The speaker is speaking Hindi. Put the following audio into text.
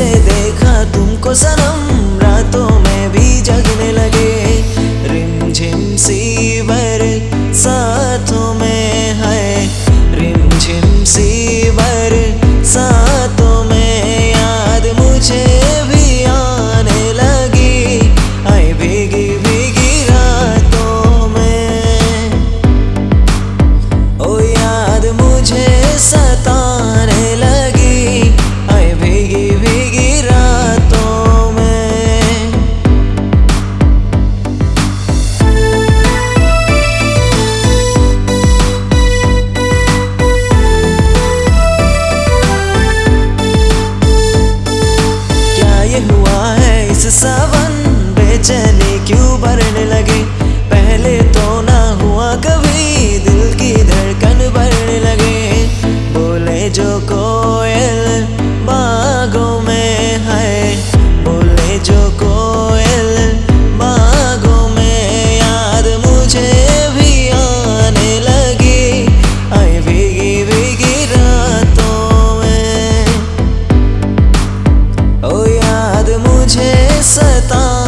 से देखा तुमको सनम। रातों में भी जगने लगे। रिमझिम सी बर साथों में the sun मुझे सता